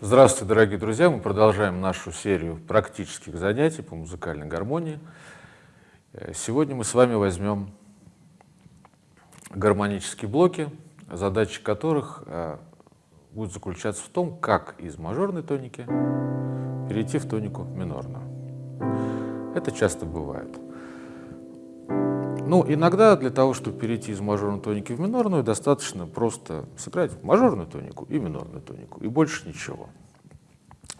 Здравствуйте, дорогие друзья! Мы продолжаем нашу серию практических занятий по музыкальной гармонии. Э, сегодня мы с вами возьмем гармонические блоки, задача которых э, будет заключаться в том, как из мажорной тоники перейти в тонику минорную. Это часто бывает. Ну, иногда для того, чтобы перейти из мажорной тоники в минорную, достаточно просто сыграть мажорную тонику и минорную тонику, и больше ничего.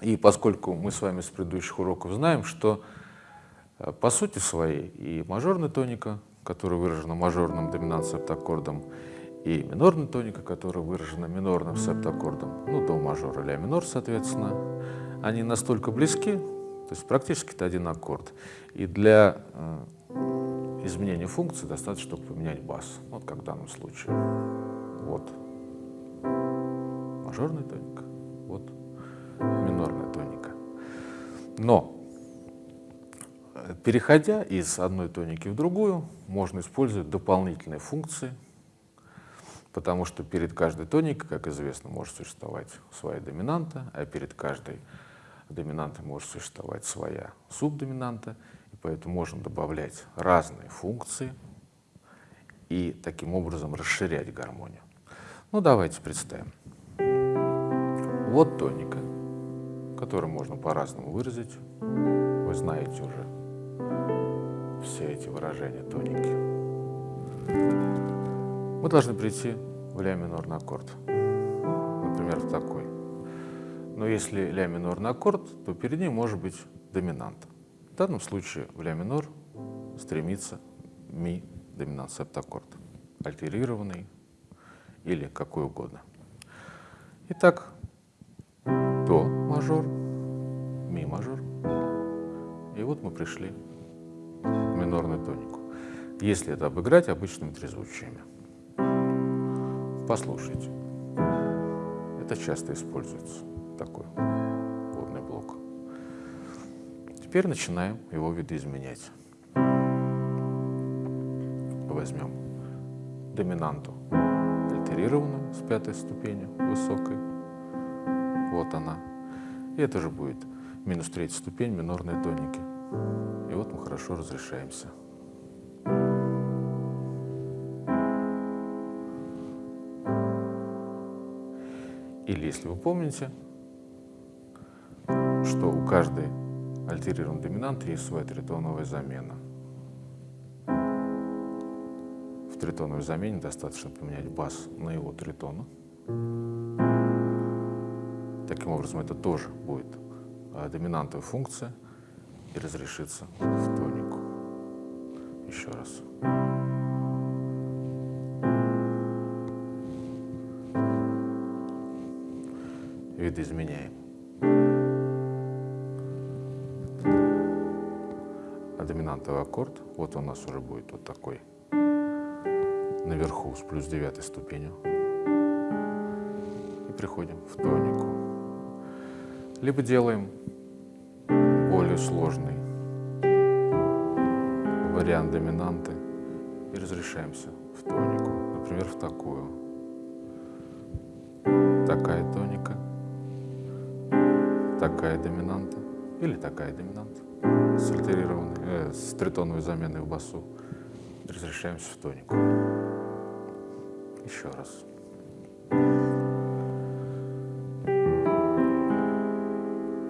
И поскольку мы с вами с предыдущих уроков знаем, что э, по сути своей и мажорная тоника, которая выражена мажорным доминант септаккордом, и минорная тоника, которая выражена минорным септаккордом, ну, до мажора, ля минор, соответственно, они настолько близки, то есть практически это один аккорд. И для изменения функции достаточно только поменять бас. Вот как в данном случае. Вот мажорная тоника, вот минорная тоника. Но, переходя из одной тоники в другую, можно использовать дополнительные функции, потому что перед каждой тоникой, как известно, может существовать своя доминанта, а перед каждой доминантой может существовать своя субдоминанта, Поэтому можно добавлять разные функции и таким образом расширять гармонию. Ну, давайте представим. Вот тоника, которую можно по-разному выразить. Вы знаете уже все эти выражения тоники. Мы должны прийти в ля минорный аккорд. Например, в такой. Но если ля минорный аккорд, то перед ним может быть доминанта. В данном случае в ля минор стремится ми доминант септаккорд, альтерированный или какой угодно. Итак, до мажор, ми мажор, и вот мы пришли в минорную тонику. Если это обыграть обычными трезвучиями. Послушайте. Это часто используется, такой Теперь начинаем его видоизменять. Возьмем доминанту альтерированную с пятой ступени высокой. Вот она. И это же будет минус третья ступень минорной тоники. И вот мы хорошо разрешаемся. Или, если вы помните, что у каждой альтерированный доминант своя тритоновая замена. В тритоновой замене достаточно поменять бас на его тритона. Таким образом, это тоже будет а, доминантовая функция и разрешится в тонику. Еще раз. Видоизменяем. Доминантовый аккорд. Вот у нас уже будет вот такой наверху с плюс девятой ступенью. И приходим в тонику. Либо делаем более сложный вариант доминанты и разрешаемся в тонику. Например, в такую. Такая тоника, такая доминанта или такая доминанта с альтерированной, э, с тритоновой заменой в басу. Разрешаемся в тонику. Еще раз.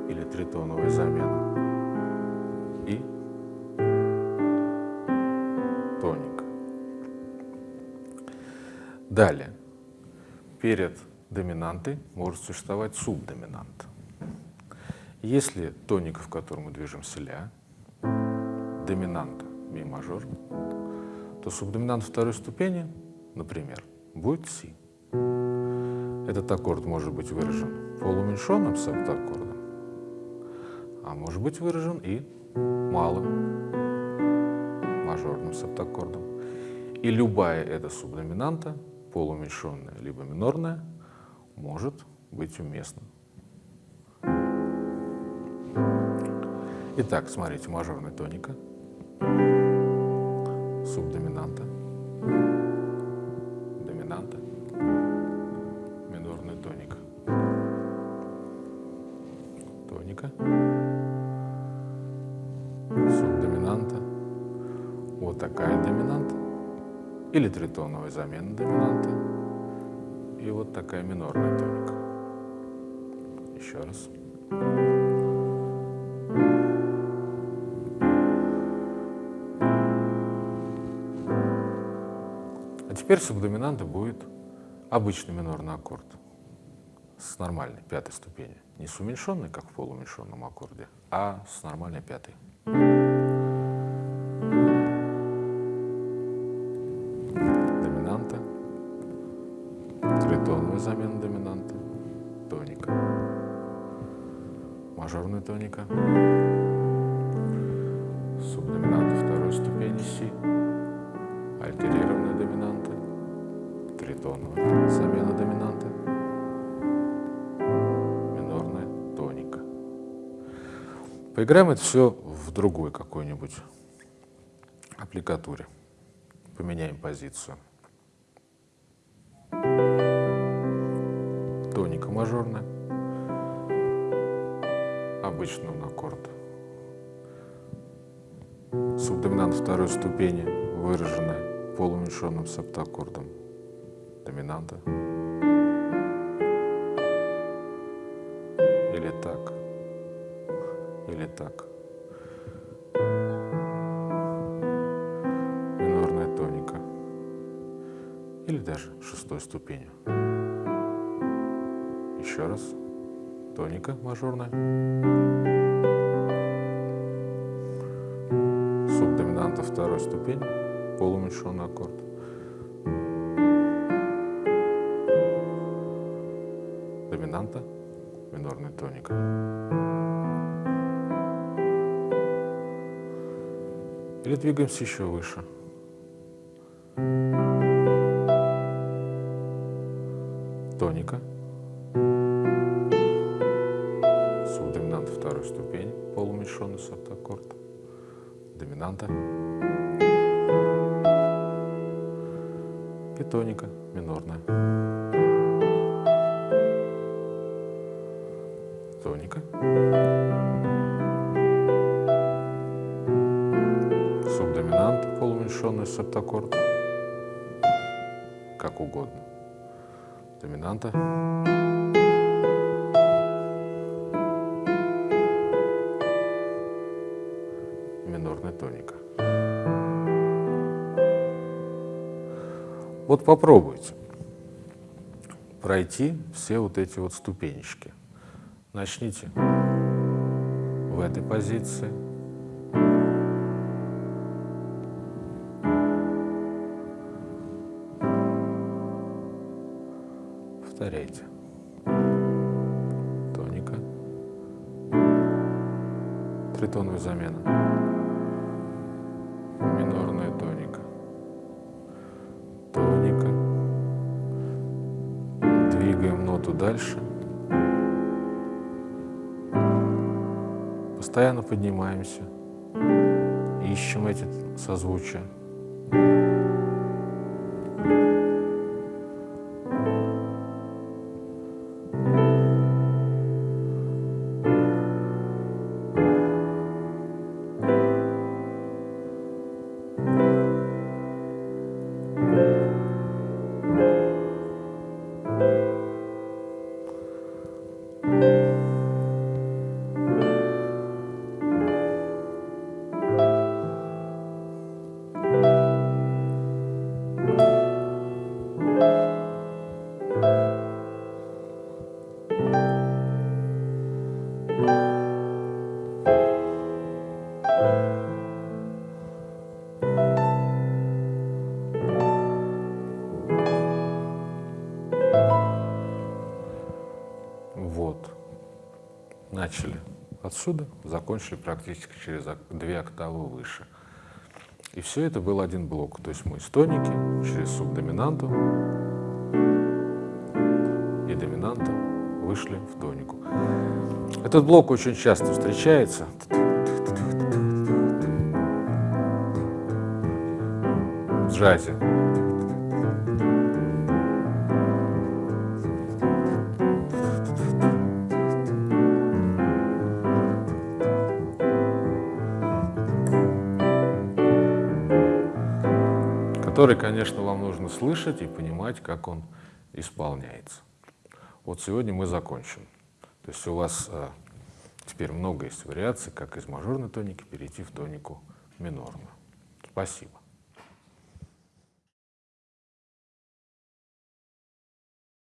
Или тритоновая замена. И тоник. Далее. Перед доминантой может существовать субдоминант. Если тоника, в котором мы движемся ля, доминанта ми мажор, то субдоминант второй ступени, например, будет си. Этот аккорд может быть выражен полуменьшенным септаккордом, а может быть выражен и малым мажорным септаккордом. И любая эта субдоминанта, полуменьшенная либо минорная, может быть уместна. Итак, смотрите, мажорная тоника, субдоминанта, доминанта, минорная тоника. тоника, субдоминанта, вот такая доминанта, или тритоновая замена доминанта, и вот такая минорная тоника. Еще раз. Теперь субдоминанта будет обычный минорный аккорд с нормальной пятой ступени. Не с уменьшенной, как в полууменьшенном аккорде, а с нормальной пятой. Доминанта, тритоновая замена доминанта, тоника, мажорная тоника, субдоминанта второй ступени Поиграем это все в другой какой-нибудь аппликатуре. Поменяем позицию. Тоника мажорная, обычный он аккорд. Субдоминант второй ступени, выраженная полууменьшенным септаккордом доминанта. Или так, или так. Минорная тоника. Или даже шестой ступенью. Еще раз. Тоника мажорная. Субдоминанта второй ступени, полууменьшенный аккорд. Доминанта, минорная тоника. Или двигаемся еще выше. Тоника. Субдоминант второй ступени, полууменьшенный септаккорд. Доминанта. И тоника минорная. Тоника. Субдоминант, полууменьшенный септаккорд. Как угодно. Доминанта. Минорная тоника. Вот попробуйте пройти все вот эти вот ступенечки. Начните в этой позиции. Повторяйте. Тоника. Тритоновая замена. Минорная тоника. Тоника. Двигаем ноту дальше. Постоянно поднимаемся. Ищем эти созвучия. Вот. Начали отсюда, закончили практически через две октавы выше. И все это был один блок. То есть мы с тоники через субдоминанту и доминанта вышли в тонику. Этот блок очень часто встречается. В джазе. Который, конечно, вам нужно слышать и понимать, как он исполняется. Вот сегодня мы закончим. То есть у вас а, теперь много есть вариаций, как из мажорной тоники перейти в тонику минорную. Спасибо.